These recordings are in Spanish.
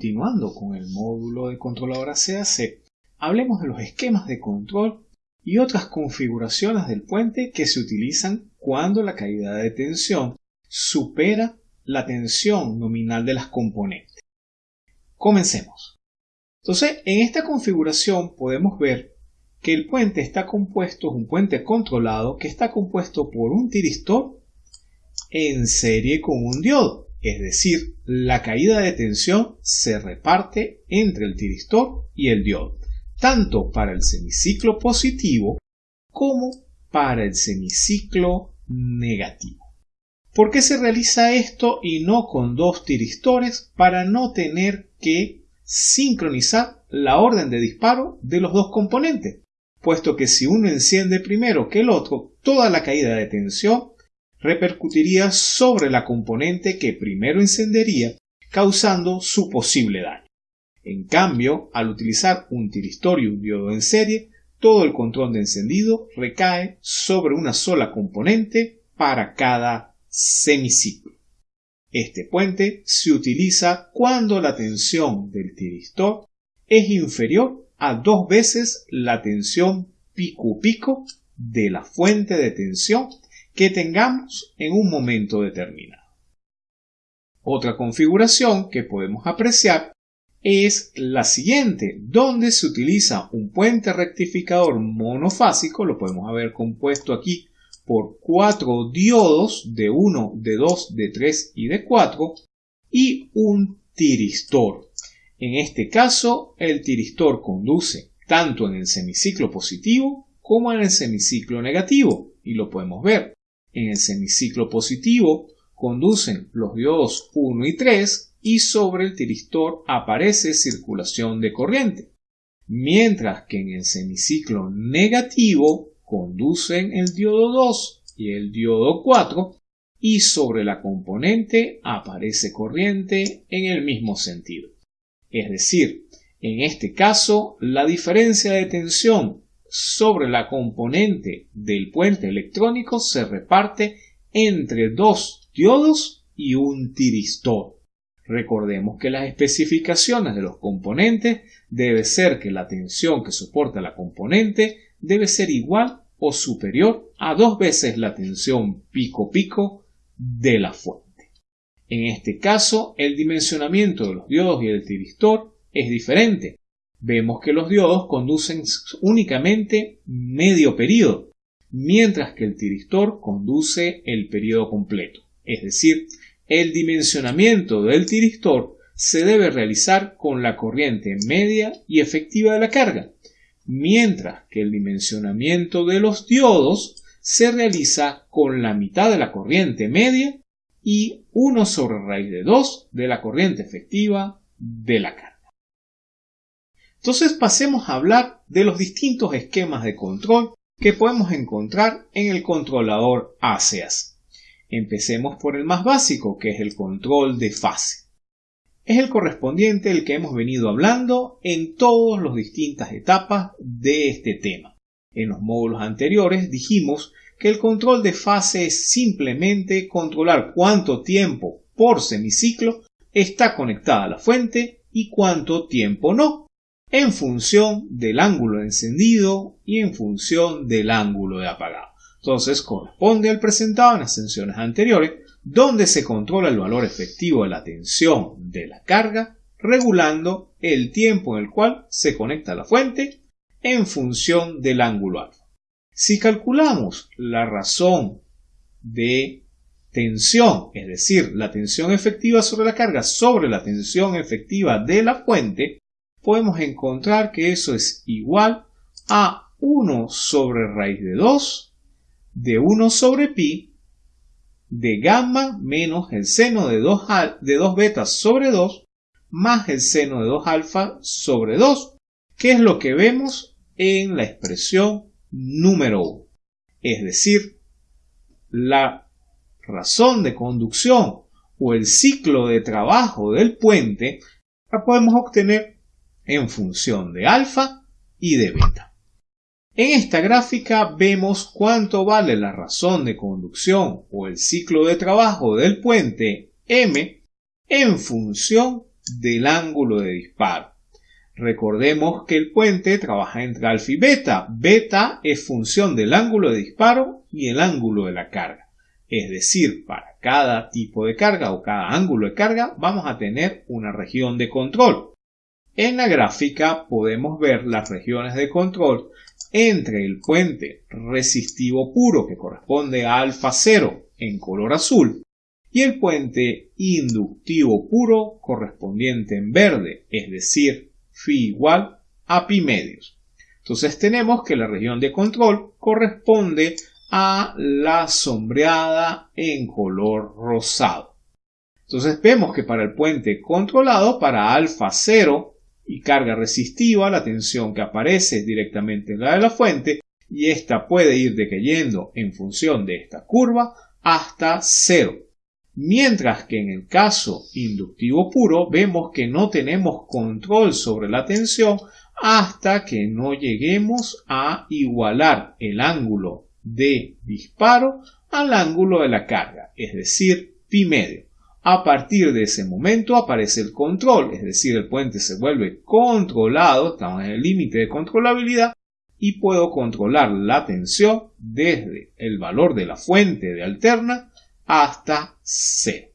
Continuando con el módulo de controladora CAC, hablemos de los esquemas de control y otras configuraciones del puente que se utilizan cuando la caída de tensión supera la tensión nominal de las componentes. Comencemos. Entonces, en esta configuración podemos ver que el puente está compuesto, es un puente controlado que está compuesto por un tiristor en serie con un diodo. Es decir, la caída de tensión se reparte entre el tiristor y el diodo, tanto para el semiciclo positivo como para el semiciclo negativo. ¿Por qué se realiza esto y no con dos tiristores? Para no tener que sincronizar la orden de disparo de los dos componentes, puesto que si uno enciende primero que el otro, toda la caída de tensión repercutiría sobre la componente que primero encendería, causando su posible daño. En cambio, al utilizar un tiristor y un diodo en serie, todo el control de encendido recae sobre una sola componente para cada semiciclo. Este puente se utiliza cuando la tensión del tiristor es inferior a dos veces la tensión pico-pico de la fuente de tensión que tengamos en un momento determinado. Otra configuración que podemos apreciar es la siguiente, donde se utiliza un puente rectificador monofásico, lo podemos haber compuesto aquí por cuatro diodos de 1, de 2, de 3 y de 4 y un tiristor. En este caso, el tiristor conduce tanto en el semiciclo positivo como en el semiciclo negativo y lo podemos ver. En el semiciclo positivo conducen los diodos 1 y 3 y sobre el tiristor aparece circulación de corriente, mientras que en el semiciclo negativo conducen el diodo 2 y el diodo 4 y sobre la componente aparece corriente en el mismo sentido. Es decir, en este caso, la diferencia de tensión sobre la componente del puente electrónico se reparte entre dos diodos y un tiristor. Recordemos que las especificaciones de los componentes debe ser que la tensión que soporta la componente debe ser igual o superior a dos veces la tensión pico-pico de la fuente. En este caso, el dimensionamiento de los diodos y el tiristor es diferente, vemos que los diodos conducen únicamente medio periodo, mientras que el tiristor conduce el periodo completo. Es decir, el dimensionamiento del tiristor se debe realizar con la corriente media y efectiva de la carga, mientras que el dimensionamiento de los diodos se realiza con la mitad de la corriente media y 1 sobre raíz de 2 de la corriente efectiva de la carga. Entonces pasemos a hablar de los distintos esquemas de control que podemos encontrar en el controlador ACEAS. Empecemos por el más básico, que es el control de fase. Es el correspondiente el que hemos venido hablando en todas las distintas etapas de este tema. En los módulos anteriores dijimos que el control de fase es simplemente controlar cuánto tiempo por semiciclo está conectada a la fuente y cuánto tiempo no en función del ángulo de encendido y en función del ángulo de apagado. Entonces corresponde al presentado en las sesiones anteriores, donde se controla el valor efectivo de la tensión de la carga, regulando el tiempo en el cual se conecta la fuente en función del ángulo alfa. Si calculamos la razón de tensión, es decir, la tensión efectiva sobre la carga sobre la tensión efectiva de la fuente, podemos encontrar que eso es igual a 1 sobre raíz de 2 de 1 sobre pi de gamma menos el seno de 2, de 2 betas sobre 2 más el seno de 2 alfa sobre 2, que es lo que vemos en la expresión número 1. Es decir, la razón de conducción o el ciclo de trabajo del puente la podemos obtener en función de alfa y de beta. En esta gráfica vemos cuánto vale la razón de conducción o el ciclo de trabajo del puente M en función del ángulo de disparo. Recordemos que el puente trabaja entre alfa y beta. Beta es función del ángulo de disparo y el ángulo de la carga. Es decir, para cada tipo de carga o cada ángulo de carga vamos a tener una región de control. En la gráfica podemos ver las regiones de control entre el puente resistivo puro que corresponde a alfa 0 en color azul y el puente inductivo puro correspondiente en verde, es decir, phi igual a pi medios. Entonces tenemos que la región de control corresponde a la sombreada en color rosado. Entonces vemos que para el puente controlado, para alfa 0 y carga resistiva, la tensión que aparece es directamente la de la fuente y esta puede ir decayendo en función de esta curva hasta 0. Mientras que en el caso inductivo puro vemos que no tenemos control sobre la tensión hasta que no lleguemos a igualar el ángulo de disparo al ángulo de la carga, es decir, pi medio. A partir de ese momento aparece el control, es decir, el puente se vuelve controlado, estamos en el límite de controlabilidad y puedo controlar la tensión desde el valor de la fuente de alterna hasta cero.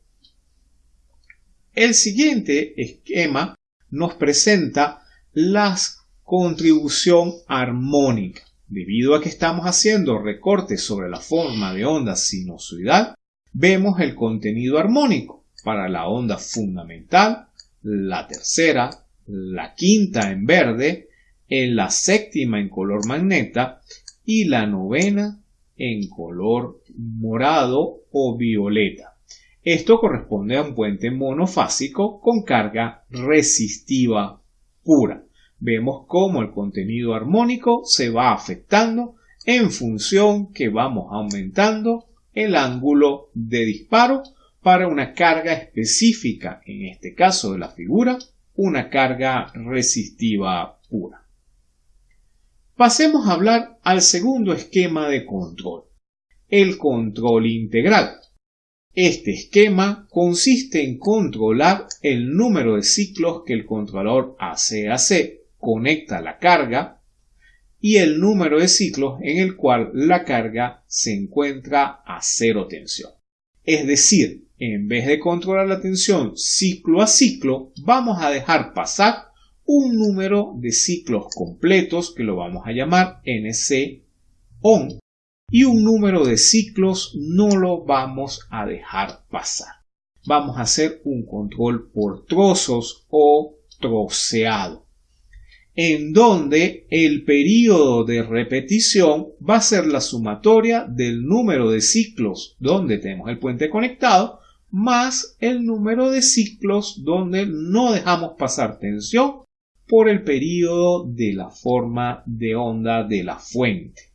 El siguiente esquema nos presenta la contribución armónica. Debido a que estamos haciendo recortes sobre la forma de onda sinusoidal, vemos el contenido armónico para la onda fundamental, la tercera, la quinta en verde, la séptima en color magneta y la novena en color morado o violeta. Esto corresponde a un puente monofásico con carga resistiva pura vemos cómo el contenido armónico se va afectando en función que vamos aumentando el ángulo de disparo para una carga específica, en este caso de la figura, una carga resistiva pura. Pasemos a hablar al segundo esquema de control, el control integral. Este esquema consiste en controlar el número de ciclos que el controlador hace conecta la carga y el número de ciclos en el cual la carga se encuentra a cero tensión. Es decir, en vez de controlar la tensión ciclo a ciclo, vamos a dejar pasar un número de ciclos completos que lo vamos a llamar NC on y un número de ciclos no lo vamos a dejar pasar. Vamos a hacer un control por trozos o troceado en donde el periodo de repetición va a ser la sumatoria del número de ciclos donde tenemos el puente conectado más el número de ciclos donde no dejamos pasar tensión por el periodo de la forma de onda de la fuente.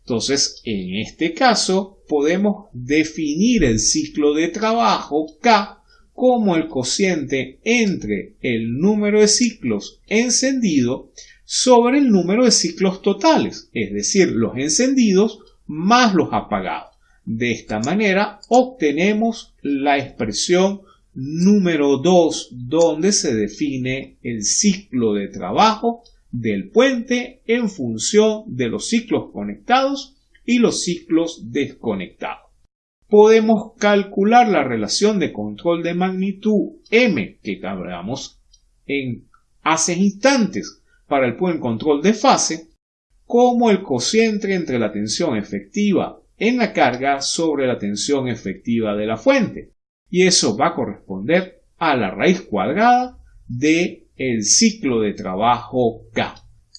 Entonces, en este caso, podemos definir el ciclo de trabajo K como el cociente entre el número de ciclos encendido sobre el número de ciclos totales, es decir, los encendidos más los apagados. De esta manera obtenemos la expresión número 2 donde se define el ciclo de trabajo del puente en función de los ciclos conectados y los ciclos desconectados podemos calcular la relación de control de magnitud m que hablamos en hace instantes para el buen control de fase como el cociente entre la tensión efectiva en la carga sobre la tensión efectiva de la fuente. Y eso va a corresponder a la raíz cuadrada de ciclo de trabajo K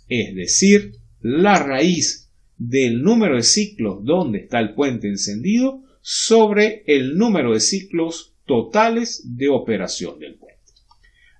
es decir la raíz del número de ciclos donde está el puente encendido sobre el número de ciclos totales de operación del puente.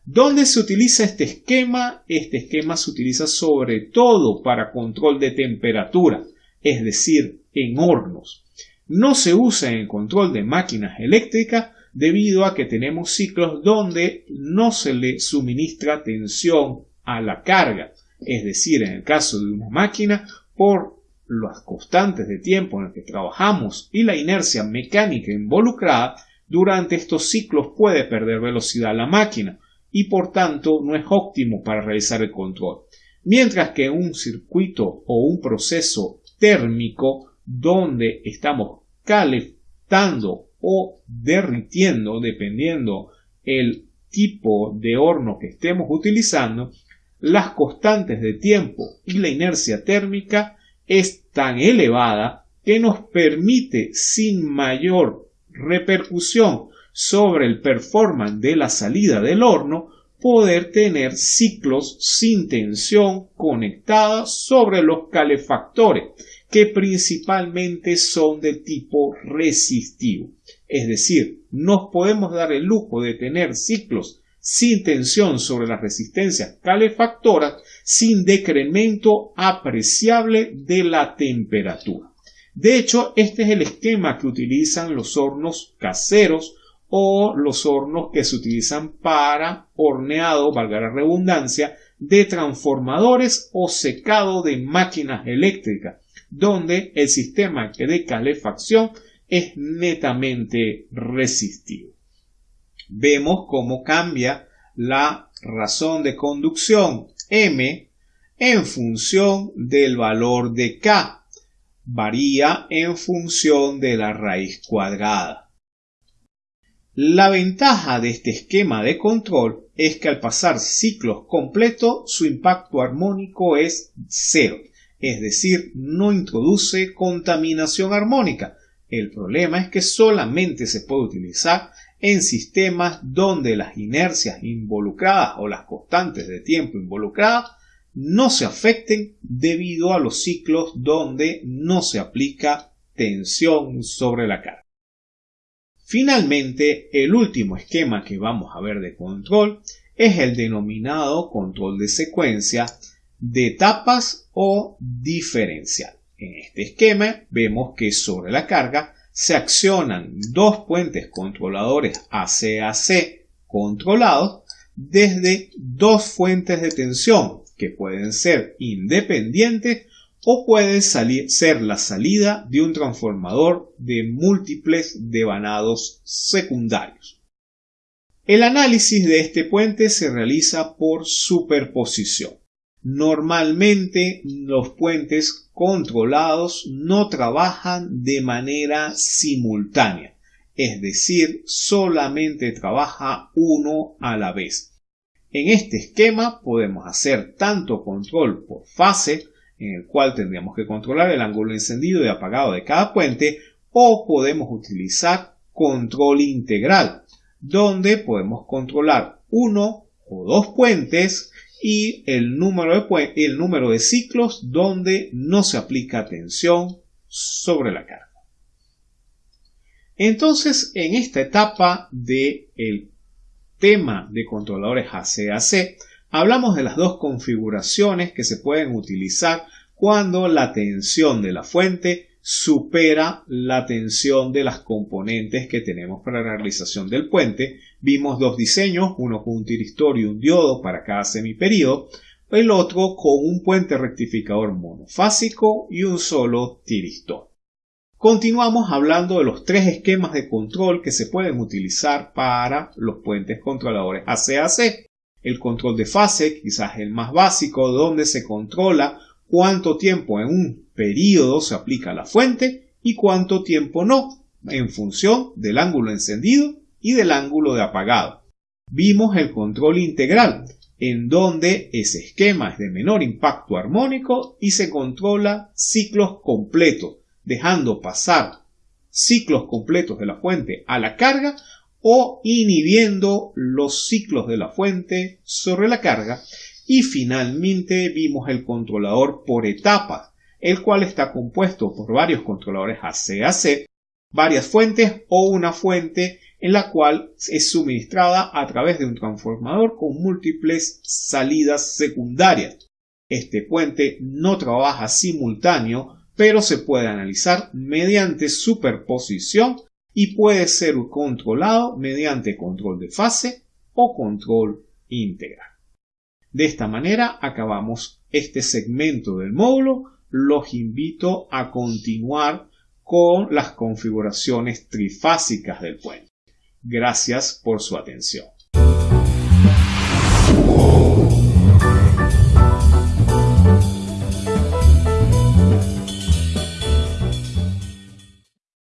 ¿Dónde se utiliza este esquema? Este esquema se utiliza sobre todo para control de temperatura, es decir, en hornos. No se usa en control de máquinas eléctricas debido a que tenemos ciclos donde no se le suministra tensión a la carga. Es decir, en el caso de una máquina, por las constantes de tiempo en el que trabajamos y la inercia mecánica involucrada, durante estos ciclos puede perder velocidad la máquina y por tanto no es óptimo para realizar el control. Mientras que un circuito o un proceso térmico donde estamos calentando o derritiendo dependiendo el tipo de horno que estemos utilizando, las constantes de tiempo y la inercia térmica es tan elevada que nos permite sin mayor repercusión sobre el performance de la salida del horno poder tener ciclos sin tensión conectada sobre los calefactores que principalmente son de tipo resistivo. Es decir, nos podemos dar el lujo de tener ciclos sin tensión sobre las resistencias calefactoras sin decremento apreciable de la temperatura. De hecho, este es el esquema que utilizan los hornos caseros o los hornos que se utilizan para horneado, valga la redundancia, de transformadores o secado de máquinas eléctricas donde el sistema de calefacción es netamente resistivo. Vemos cómo cambia la razón de conducción M en función del valor de K. Varía en función de la raíz cuadrada. La ventaja de este esquema de control es que al pasar ciclos completos su impacto armónico es cero es decir, no introduce contaminación armónica. El problema es que solamente se puede utilizar en sistemas donde las inercias involucradas o las constantes de tiempo involucradas no se afecten debido a los ciclos donde no se aplica tensión sobre la carga. Finalmente, el último esquema que vamos a ver de control es el denominado control de secuencia de etapas o diferencial. En este esquema vemos que sobre la carga se accionan dos puentes controladores AC-AC controlados desde dos fuentes de tensión que pueden ser independientes o pueden ser la salida de un transformador de múltiples devanados secundarios. El análisis de este puente se realiza por superposición. Normalmente los puentes controlados no trabajan de manera simultánea, es decir, solamente trabaja uno a la vez. En este esquema podemos hacer tanto control por fase, en el cual tendríamos que controlar el ángulo encendido y apagado de cada puente, o podemos utilizar control integral, donde podemos controlar uno o dos puentes y el número, de, el número de ciclos donde no se aplica tensión sobre la carga. Entonces, en esta etapa del el tema de controladores AC-AC, hablamos de las dos configuraciones que se pueden utilizar cuando la tensión de la fuente supera la tensión de las componentes que tenemos para la realización del puente. Vimos dos diseños, uno con un tiristor y un diodo para cada semiperíodo, el otro con un puente rectificador monofásico y un solo tiristor. Continuamos hablando de los tres esquemas de control que se pueden utilizar para los puentes controladores AC-AC. El control de fase, quizás el más básico, donde se controla cuánto tiempo en un periodo se aplica la fuente y cuánto tiempo no, en función del ángulo encendido y del ángulo de apagado. Vimos el control integral, en donde ese esquema es de menor impacto armónico y se controla ciclos completos, dejando pasar ciclos completos de la fuente a la carga o inhibiendo los ciclos de la fuente sobre la carga y finalmente vimos el controlador por etapas, el cual está compuesto por varios controladores AC-AC, varias fuentes o una fuente en la cual es suministrada a través de un transformador con múltiples salidas secundarias. Este puente no trabaja simultáneo, pero se puede analizar mediante superposición y puede ser controlado mediante control de fase o control integral. De esta manera acabamos este segmento del módulo. Los invito a continuar con las configuraciones trifásicas del puente. Gracias por su atención.